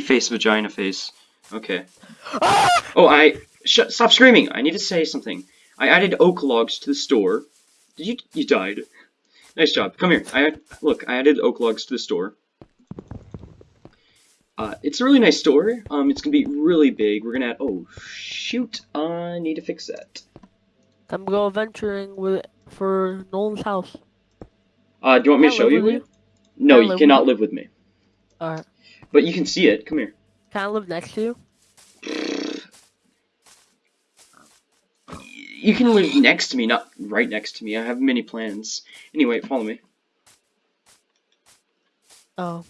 Face, vagina face. Okay. Oh, I sh stop screaming. I need to say something. I added oak logs to the store. Did you? You died. Nice job. Come here. I look. I added oak logs to the store. Uh, it's a really nice store. Um, it's gonna be really big. We're gonna add. Oh shoot! I need to fix that. I'm going venturing with for Nolan's house. Uh, do you want me to show you? you? No, you live cannot live with me. Alright. But you can see it. Come here. Can I live next to you? You can live next to me, not right next to me. I have many plans. Anyway, follow me. Oh.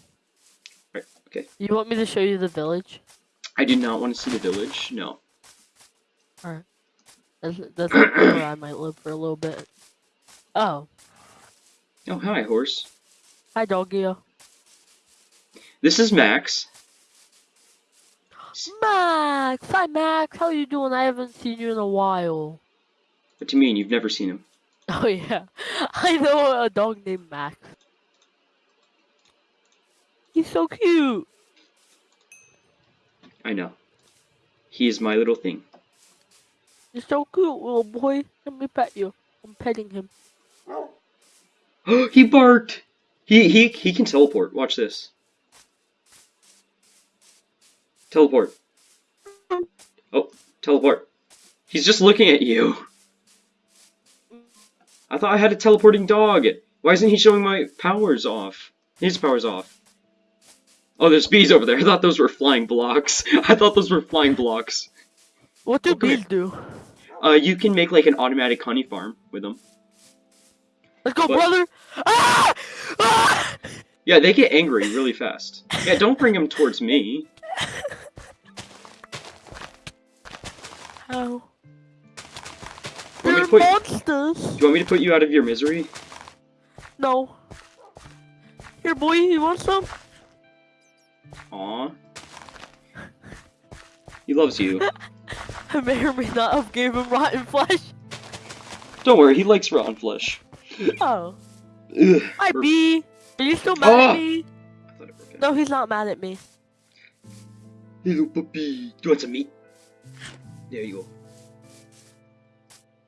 Right, okay. You want me to show you the village? I do not want to see the village. No. Alright. That's, that's where I might live for a little bit. Oh. Oh, hi, horse. Hi, doggy. This is Max. Max! Hi, Max! How are you doing? I haven't seen you in a while. What do you mean? You've never seen him? Oh, yeah. I know a dog named Max. He's so cute! I know. He is my little thing. You're so cute, little boy. Let me pet you. I'm petting him. he barked! He, he, he can teleport. Watch this. Teleport. Oh, teleport. He's just looking at you. I thought I had a teleporting dog. Why isn't he showing my powers off? His powers off. Oh, there's bees over there. I thought those were flying blocks. I thought those were flying blocks. What do Oh, come here. bees do? Uh, you can make like an automatic honey farm with them. Let's go, What? brother! Ah! Ah! Yeah, they get angry really fast. Yeah, don't bring them towards me. How? They're monsters! Do you want me to put you out of your misery? No. Here, boy, you want some? Aw. He loves you. I may or may not have gave him rotten flesh. Don't worry, he likes rotten flesh. Oh. Ugh. Hi, B. Are you still mad Oh! at ah! me? I thought it broke. No, he's not mad at me. Hello, puppy. Do you want some meat? There you go.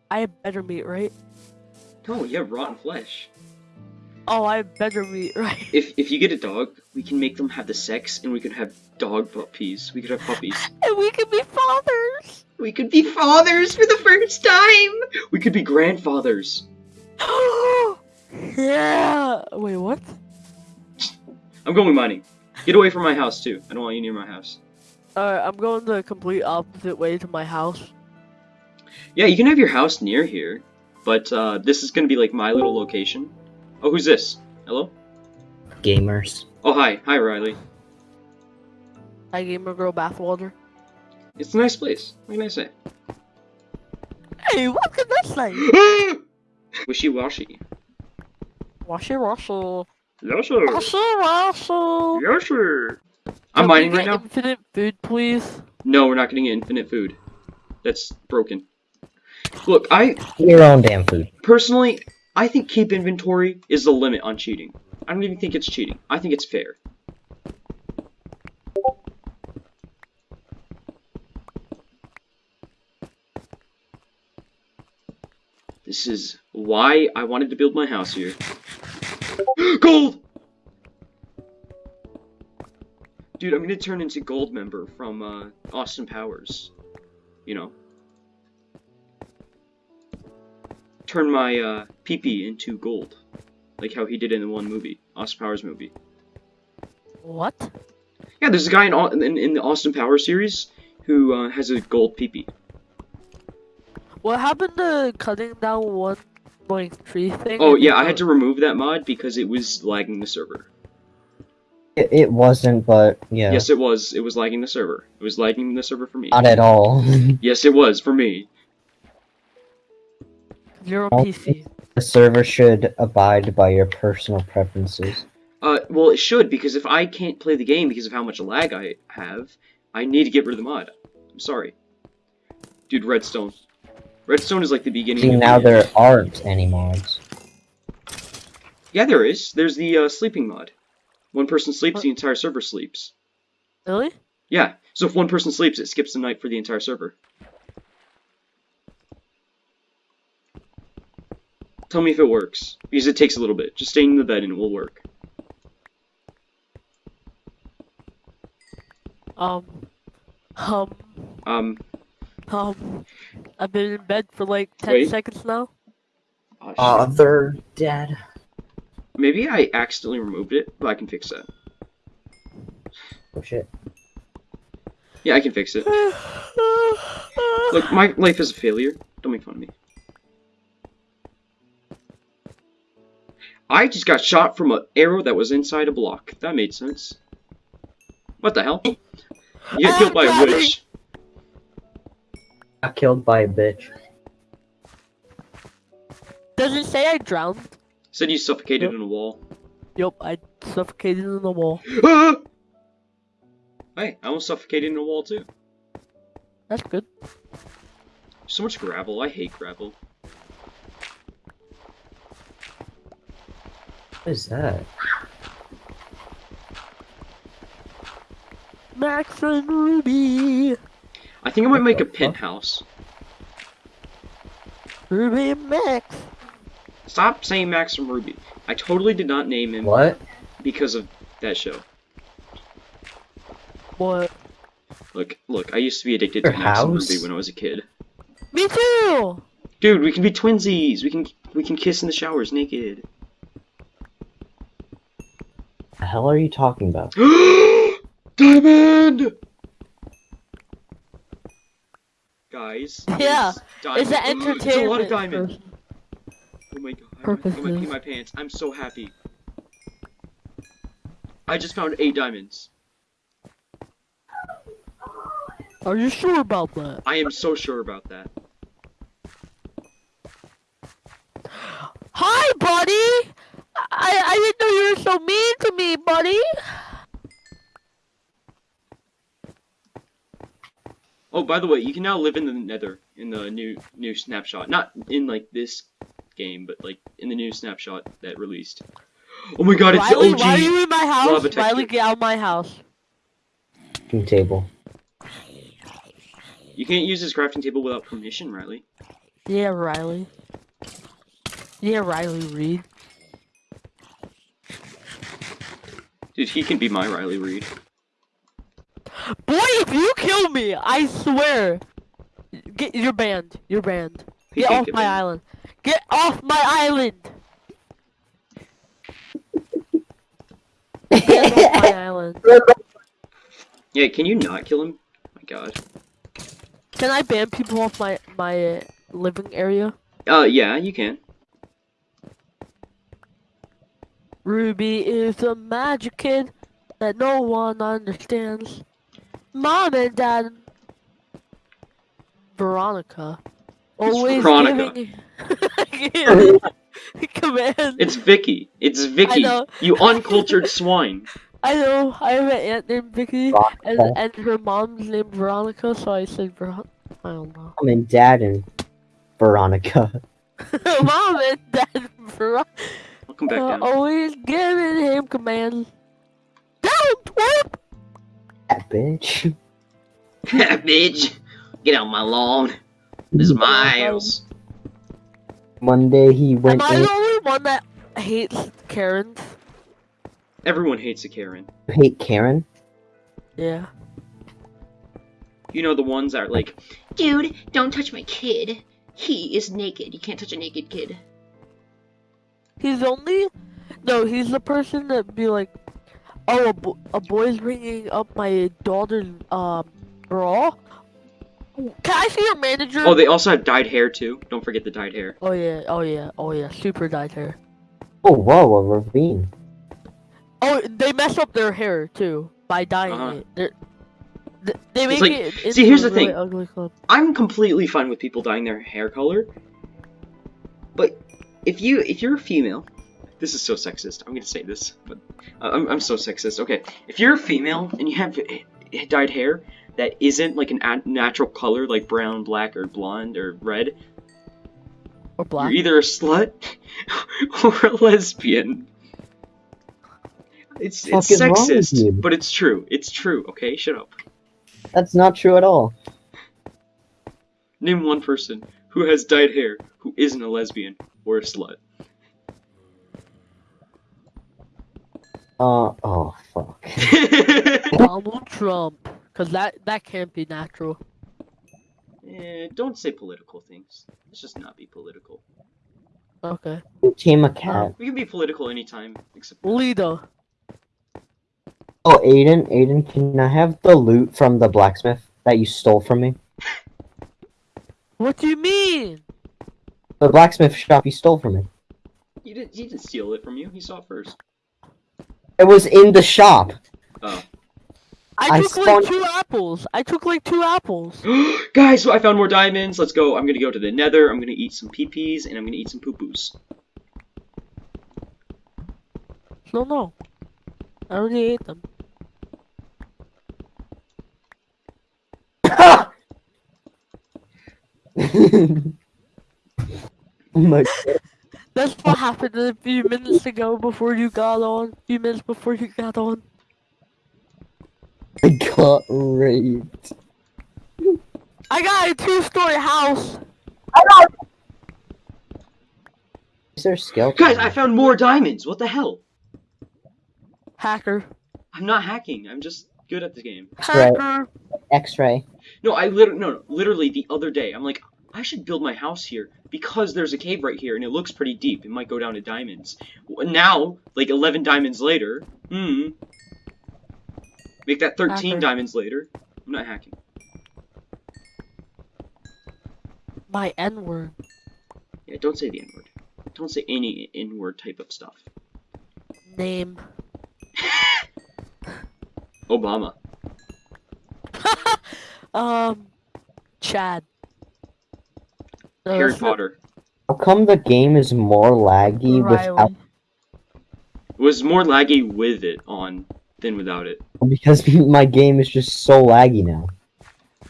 I have better meat, right? No, you have rotten flesh. Oh, I have better meat, right? If if you get a dog, we can make them have the sex, and we can have dog puppies. We could have puppies. And we could be fathers! We could be fathers for the first time. We could be grandfathers. yeah! Wait, what? I'm going mining. Get away from my house too. I don't want you near my house. Alright, I'm going the complete opposite way to my house. Yeah, you can have your house near here, but uh, this is gonna be like my little location. Oh, who's this? Hello? Gamers. Oh, hi. Hi, Riley. Hi, gamer girl bathwater. It's a nice place. What can I say? Hey, what can that say? Wishy-washy. Wash it, Russell. Yes, sir. Russell, Russell. Yes. I'm Can we mining get right now. Infinite food, please. No, we're not getting infinite food. That's broken. Look, I Your own damn food. personally, I think keep inventory is the limit on cheating. I don't even think it's cheating. I think it's fair. This is why I wanted to build my house here. Gold! Dude, I'm gonna turn into Goldmember from uh, Austin Powers. You know. Turn my uh, PP into gold. Like how he did in the one movie, Austin Powers movie. What? Yeah, there's a guy in, in, in the Austin Powers series who uh, has a gold PP. What happened to cutting down 1.3 thing? Oh yeah, I had to remove that mod because it was lagging the server. It, it wasn't, but yeah. Yes, it was. It was lagging the server. It was lagging the server for me. Not at all. Yes, it was for me. You're on Oh. PC. the server should abide by your personal preferences. Uh, well, it should because if I can't play the game because of how much lag I have, I need to get rid of the mod. I'm sorry, dude. Redstone. Redstone is like the beginning. See, of now the there aren't any mods. Yeah, there is. There's the uh, sleeping mod. One person sleeps, What? the entire server sleeps. Really? Yeah. So if one person sleeps, it skips the night for the entire server. Tell me if it works. Because it takes a little bit. Just stay in the bed and it will work. Um. Um. Um, Um. I've been in bed for like 10 Wait. seconds now. oh, shit. Other dead. Maybe I accidentally removed it, but I can fix that. Oh shit. Yeah, I can fix it. Look, my life is a failure. Don't make fun of me. I just got shot from an arrow that was inside a block. That made sense. What the hell? You get killed by a Daddy! witch. Got killed by a bitch. Does it say I drowned? Said you suffocated Yep. in a wall. Yup, I suffocated in the wall. Ah! Hey, I almost suffocated in a wall too. That's good. So much gravel. I hate gravel. What is that? Max and Ruby. I think I might make a penthouse. Ruby and Max. Stop saying Max from Ruby. I totally did not name him What? because of that show. What? Look, look, I used to be addicted Your to Max and? Ruby when I was a kid. Me too! Dude, we can be twinsies. We can we can kiss in the showers naked. The hell are you talking about? diamond. Guys. Yeah, diamond. It's an It's a entertainment. lot of diamond. Oh my god. I might, I might pee my pants. I'm so happy. I just found eight diamonds. Are you sure about that? I am so sure about that. Hi, buddy! I I didn't know you were so mean to me, buddy. Oh, by the way, you can now live in the Nether in the new new snapshot. Not in like this game, but like in the new snapshot that released. Oh my god, it's Riley, the OG. why are you in my house? lava texture. Riley, get out of my house. Crafting table. You can't use this crafting table without permission, Riley. Yeah, Riley. Yeah, Riley Reid. Dude, he can be my Riley Reid. Boy, if you kill me, I swear. Get you're banned. You're banned. Get off my island. Get off my island. Get off my island. Yeah, can you not kill him? my god. Can I ban people off my my uh, living area? Uh, yeah, you can. Ruby is a magic kid that no one understands. Mom and Dad. Veronica. Always Veronica. giving command. It's Vicky. It's Vicky. know. You uncultured swine. I know. I have an aunt named Vicky, and and her mom's named Veronica, so I said Veronica. I don't know. Mom and Dad and Veronica. Mom and Dad Veronica. I'll come back uh, down. always giving him commands. Down, twerp! That bitch. that Bitch, get out my lawn. This is my house. One day he Am went I in the only one that hates Karen? Everyone hates a Karen. to hate Karen. Yeah. You know the ones that are like, Dude, don't touch my kid. He is naked. You can't touch a naked kid. He's only. No, he's the person that be like, oh, a, bo- a boy's bringing up my daughter's um bra. Can I see your manager? oh, they also have dyed hair too. Don't forget the dyed hair. Oh yeah, oh yeah, oh yeah, super dyed hair. Oh wow, a ravine. Oh, they mess up their hair too by dyeing Uh-huh. it. They're, they make like- it. see, here's the really thing. Ugly club. I'm completely fine with people dyeing their hair color, but if you if you're a female, this is so sexist. I'm gonna say this, but uh, I'm I'm so sexist. Okay, if you're a female and you have eh, dyed hair that isn't like an a- natural color like brown, black, or blonde or red, Or black. you're either a slut or a lesbian. It's it's is wrong with sexist, but it's true. It's true. Okay, shut up. That's not true at all. Name one person who has dyed hair who isn't a lesbian or a slut. Uh oh fuck. Donald Trump. Cause that that can't be natural. Eh, don't say political things. Let's just not be political. Okay. Team a cat. We can be political anytime, except Lita. Oh, Aiden, Aiden, can I have the loot from the blacksmith that you stole from me? What do you mean? The blacksmith shop you stole from me. you didn't. He didn't steal it from you. He saw it first. It was in the shop. I I took spawned- like two apples. I took like two apples. guys! So I found more diamonds. Let's go. I'm gonna go to the Nether. I'm gonna eat some peepees and I'm gonna eat some poo poos. No, no. I already ate them. oh my god. That's what happened a few minutes ago before you got on. A few minutes before you got on. I got raped. I got a two-story house. Is there a skeleton? Guys, I found more diamonds. What the hell? Hacker. I'm not hacking. I'm just good at the game. Hacker. X-ray. No, I literally no, no, literally the other day. I'm like, I should build my house here because there's a cave right here and it looks pretty deep. It might go down to diamonds. Now, like 11 diamonds later, hmm. Make that 13 Hacker. diamonds later. I'm not hacking. My N-word. Yeah, don't say the N word. Don't say any N word type of stuff. Name. Obama. Um. Chad. Harry that's Potter. How come the game is more laggy Riley. without Was more laggy with it on than without it. because my game is just so laggy now.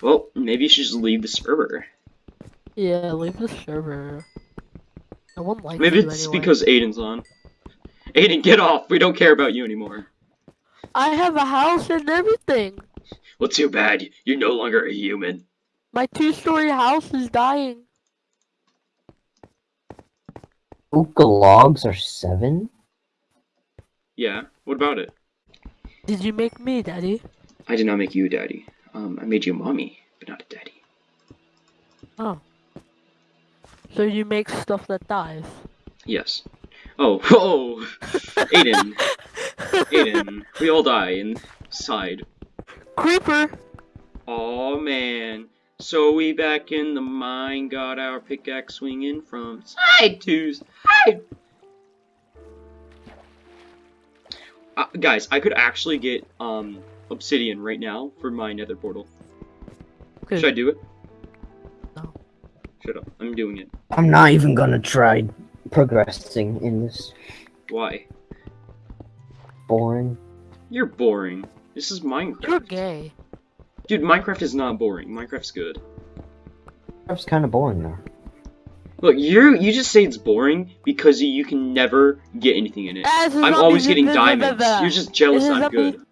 Well, maybe you should just leave the server. Yeah, leave the server. No one likes Maybe it's anyway. because Aiden's on. Aiden, get off! We don't care about you anymore. I have a house and everything. Well, too bad. You're no longer a human. My two-story house is dying. Oak logs are seven? Yeah, what about it? Did you make me, Daddy? I did not make you daddy. Um, I made you a mommy, but not a daddy. Oh. So you make stuff that dies. Yes. Oh, oh! Aiden. Aiden. We all die inside. Creeper! Oh man. So we back in the mine, got our pickaxe swinging from side to side. Guys, I could actually get um obsidian right now for my nether portal. Good. Should I do it? No. Shut up. I'm doing it. I'm not even gonna try progressing in this Why? boring. You're boring. This is Minecraft. You're gay. Dude, Minecraft is not boring. Minecraft's good. That's kind of boring though. Look, you you just say it's boring because you can never get anything in it. Ah, it's a I'm always getting diamonds. You're just jealous It's a I'm good.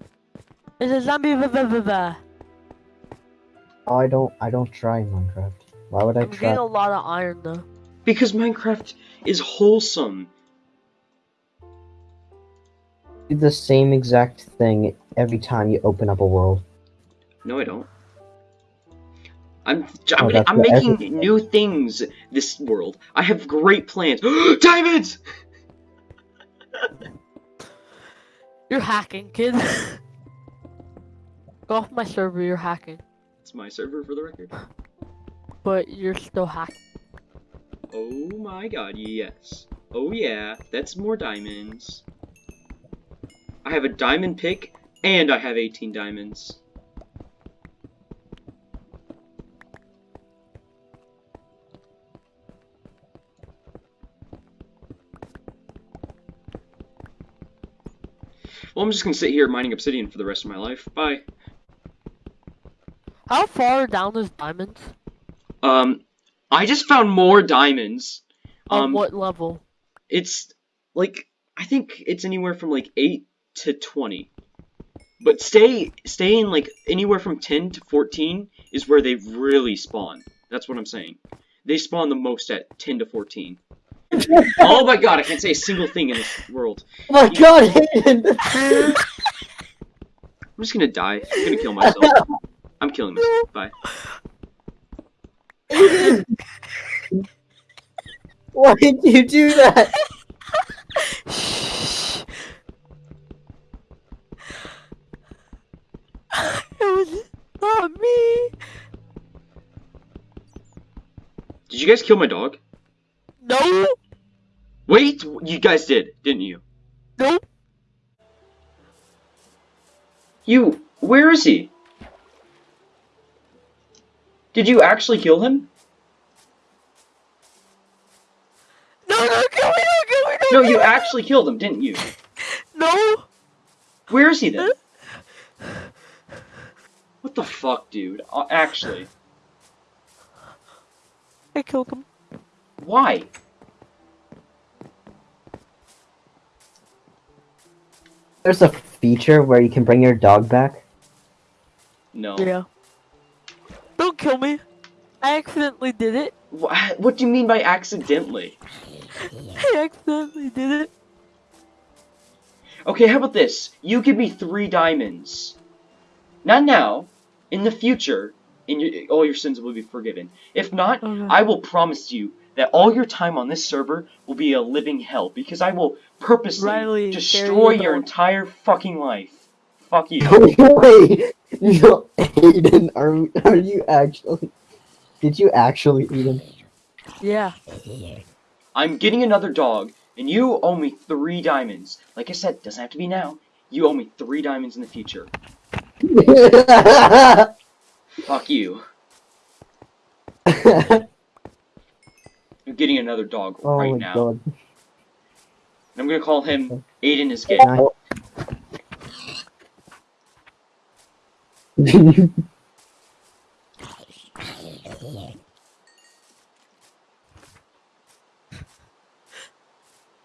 It's a zombie. Oh, I don't. I don't try Minecraft. Why would I I'm try? getting a lot of iron though. Because Minecraft is wholesome. Do the same exact thing every time you open up a world. No, I don't. I'm I'm, Oh, I'm making everything- new things this world. I have great plans. Diamonds! You're hacking, kid. Go off my server, you're hacking. It's my server for the record. But you're still hacking. Oh my god, yes. Oh yeah, that's more diamonds. I have a diamond pick, and I have 18 diamonds. Well, I'm just gonna sit here mining obsidian for the rest of my life. Bye. How far down is diamonds? Um, I just found more diamonds. On Um, what level? it's like I think it's anywhere from like eight to 20. But stay staying like anywhere from 10 to 14 is where they really spawn. That's what I'm saying. They spawn the most at 10 to 14. oh my god, I can't say a single thing in this world. Oh my god, Aiden! I'm just gonna die. I'm gonna kill myself. I'm killing myself. Bye. Why did you do that? It was not me. Did you guys kill my dog? No, Wait, you guys did, didn't you? no. You, where is he? Did you actually kill him? No, no, kill me, no, kill me, No, no, you actually killed him, didn't you? No. Where is he then? What the fuck, dude? Uh, actually, I killed him. why? There's a feature where you can bring your dog back. No. Yeah. Don't kill me. I accidentally did it. Wha- What do you mean by accidentally? I accidentally did it. Okay, how about this? You give me three diamonds. Not now. In the future, in your, all your sins will be forgiven. If not, Okay. I will promise you that all your time on this server will be a living hell because I will purposely Riley, destroy carry your on. entire fucking life. Fuck you. Wait, no, Aiden, are are you actually? Did you actually, Aiden? Yeah. I'm getting another dog, and you owe me three diamonds. Like I said, doesn't have to be now. You owe me three diamonds in the future. Fuck you. I'm getting another dog oh right my now. god. And I'm gonna call him Aiden is gay.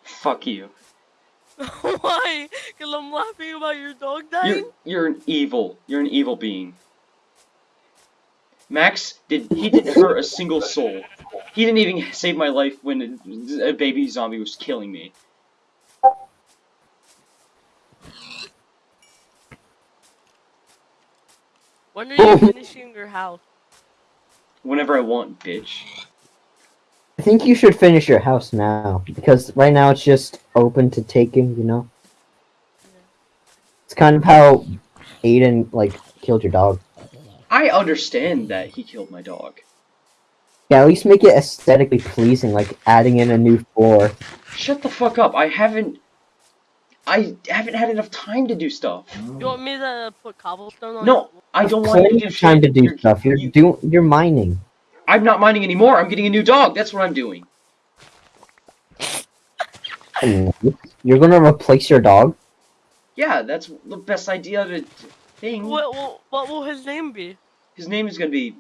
Fuck you. Why? Because I'm laughing about your dog You're dying? you're an evil. You're an evil being. Max did he didn't hurt a single soul. He didn't even save my life when a, a baby zombie was killing me. When are you finishing your house? Whenever I want, bitch. I think you should finish your house now because right now it's just open to taking. You know, it's kind of how Aiden like killed your dog. I understand that he killed my dog. Yeah, at least make it aesthetically pleasing, like adding in a new floor. Shut the fuck up. I haven't I haven't had enough time to do stuff. You want me to put cobblestone on No, I don't want to Plenty do of time to do You're- stuff. You're you- doing. You're mining. I'm not mining anymore. I'm getting a new dog. That's what I'm doing. You're gonna replace your dog. Yeah, that's the best idea to thing. What, what, what will his name be? His name is gonna be.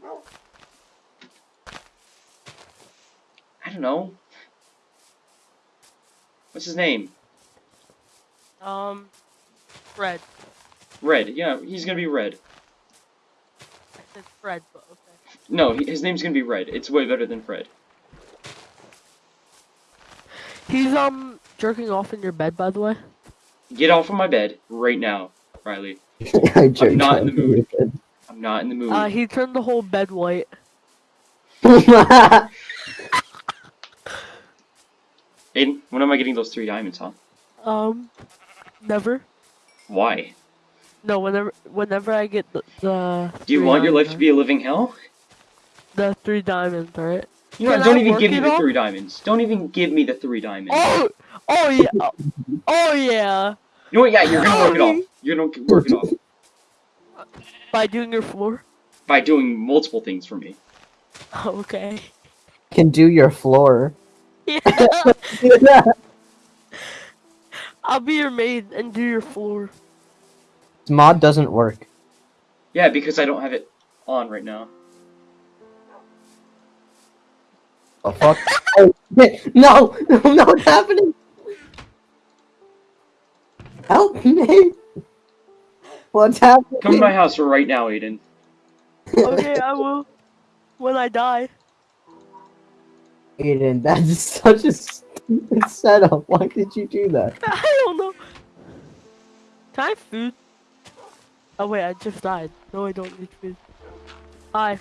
I don't know. What's his name? Um, Fred. Red. Yeah, he's gonna be Red. I said Fred, but okay. No, he- his name's gonna be Red. It's way better than Fred. He's, um, jerking off in your bed, by the way. Get off of my bed right now, Riley. I am not in the mood. I'm not in the mood. Uh, he turned the whole bed white. bed. Aiden, when am I getting those three diamonds, huh? Um, never. Why? No, whenever, whenever I get the, the Do you want your life to be a living hell? the three diamonds, right? You know, Can don't I even give me the off? three diamonds. Don't even give me the three diamonds. Oh, oh yeah, oh yeah. You know what? Yeah, you're gonna work it off. You're gonna work it off By doing your floor. by doing multiple things for me. Okay. Can do your floor. Yeah. I'll be your maid and do your floor. This mod doesn't work. Yeah, because I don't have it on right now. Oh fuck! oh, no, no, no, what's happening? Help me! What's happening? Come to my house right now, Aiden. Okay, I will. When I die. Aiden, that is such a stupid setup. Why did you do that? I don't know. Can I have food? Oh wait, I just died. No, I don't need food. Hi.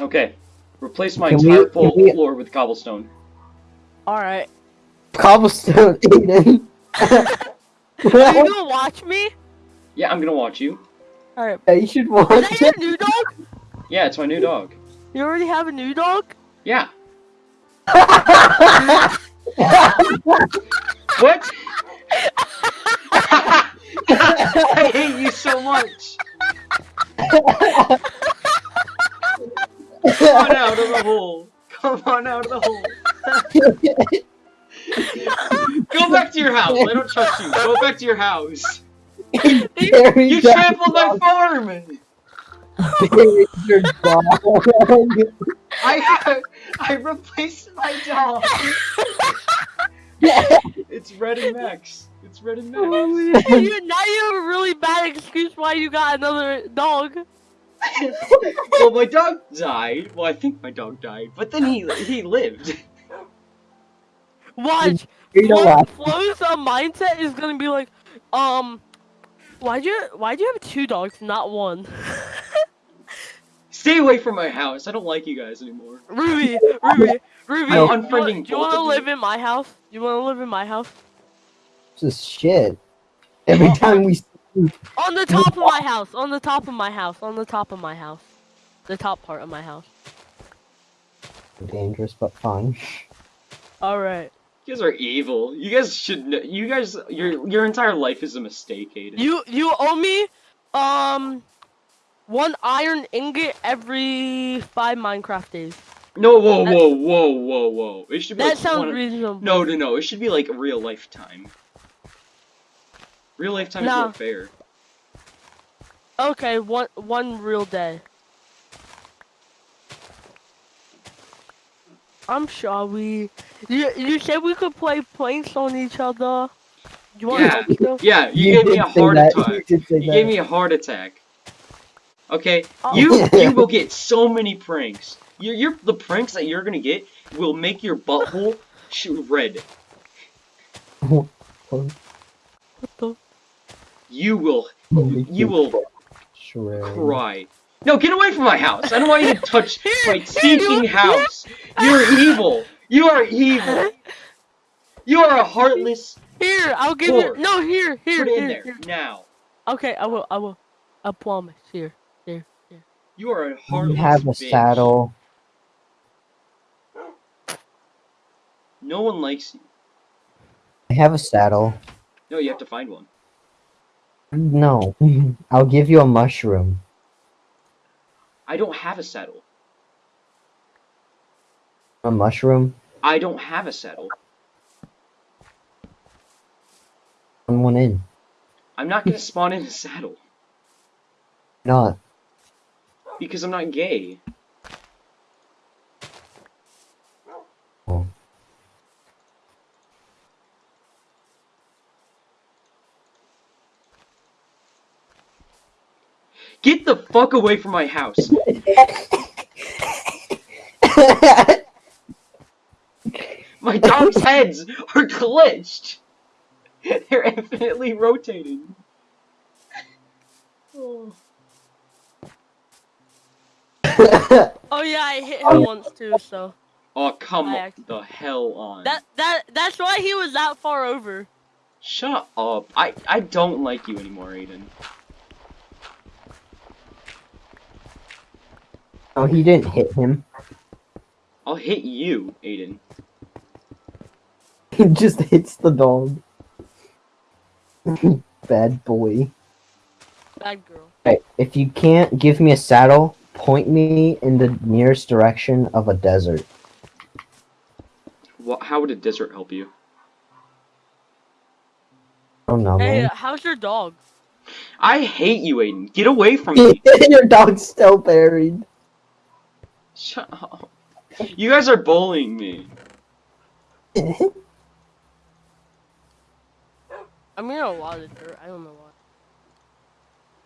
Okay. Replace my Can entire can full we- floor with cobblestone. Alright. Cobblestone, Aiden. Are you gonna watch me? Yeah, I'm gonna watch you. Alright. Yeah, you should Is watch that your new dog? Yeah, it's my new dog. You already have a new dog? Yeah. What? I hate you so much. Come on out of the hole. Come on out of the hole. Go back to your house. I don't trust you. Go back to your house. You that trampled my farm. Bury your dog. I I replaced my dog. It's Red and Max. It's Red and Max. you, now you have a really bad excuse why you got another dog. well, my dog died. Well, I think my dog died, but then he he lived. Watch. You know Flo, what? Flo's uh, mindset is gonna be like, um, why'd you why'd you have two dogs, not one? Stay away from my house. I don't like you guys anymore. Ruby, Ruby, Ruby. I'm you want- unfriending Do you want to live in my house? You want to live in my house? This is shit. Every time we On the top of my house. On the top of my house. On the top of my house. The top part of my house. dangerous but fun. All right. You guys are evil. You guys should. Know, you guys, your your entire life is a mistake, Aiden. You you owe me, um, one iron ingot every five Minecraft days. No, whoa, whoa, whoa, whoa, whoa. It should be That like sounds one- reasonable. No, no, no. It should be like a real lifetime. Real lifetime is No. more fair. Okay, one one real day. I'm sorry. You you said we could play planks on each other. You want Yeah. to help? Yeah, you, gave me a heart that. attack. You did say You that. gave me a heart attack. Okay, Oh. you you will get so many pranks. You're, you're the pranks that you're gonna get will make your butthole shoot red. What the? You will you will cry. No, get away from my house. I don't want you to touch my here, stinking house. You're evil. You are evil. You are a heartless. Here, I'll give Four. you. No, here, here, Put it in there here. now. Okay, I will. I will. I promise. Here, here, here. You are a You have a bitch. saddle. No one likes you. I have a saddle. No, you have to find one. No. I'll give you a mushroom. I don't have a saddle. A mushroom? I don't have a saddle. Put one in. I'm not gonna spawn in a saddle Not. Because I'm not gay. Oh. Get the fuck away from my house. My dog's heads are glitched. They're infinitely rotating. Oh. Oh yeah, I hit him oh. once too. So Oh come I act- the hell on. that that that's why he was that far over. Shut up. I I don't like you anymore, Aiden. oh, he didn't hit him. I'll hit you, Aiden. He just hits the dog. Bad boy. Bad girl. Okay, if you can't give me a saddle, point me in the nearest direction of a desert. What, how would a desert help you? Oh no, Hey, man. Uh, how's your dog? I hate you, Aiden. Get away from me. Your dog's still buried. Shut up. You guys are bullying me. I'm getting a lot of dirt. I don't know why.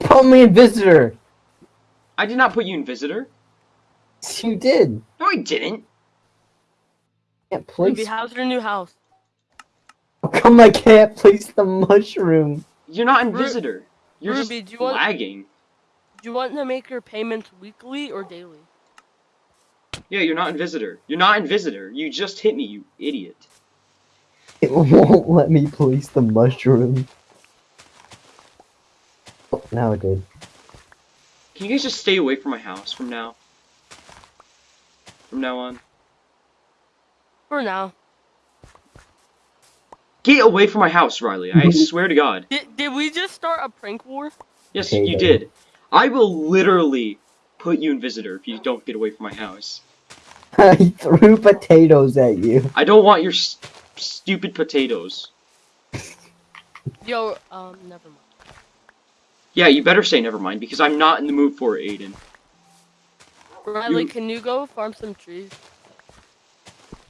Put me a visitor. I did not put you in visitor. You did. No, I didn't. Can't Ruby, place. how's your new house? How come I can't place the mushroom? You're not in Ru- visitor. You're Ruby, just do you want- lagging. Do you want to make your payments weekly or daily? Yeah, you're not in visitor. You're not in visitor. You just hit me, you idiot. It won't let me place the mushroom. Oh, now it did. Can you guys just stay away from my house from now? From now on. For now. Get away from my house, Riley. I swear to God. Did, did we just start a prank war? Yes, Okay, you then. did. I will literally put you in visitor if you don't get away from my house. I threw potatoes at you. I don't want your s stupid potatoes. Yo, um, never mind. Yeah, you better say never mind because I'm not in the mood for it, Aiden. Riley, You- can you go farm some trees?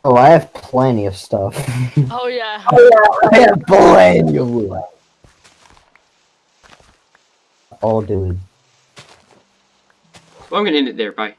Oh, I have plenty of stuff. Oh, oh yeah. I have plenty of wood. Oh, dude. Well, I'm gonna end it there. Bye.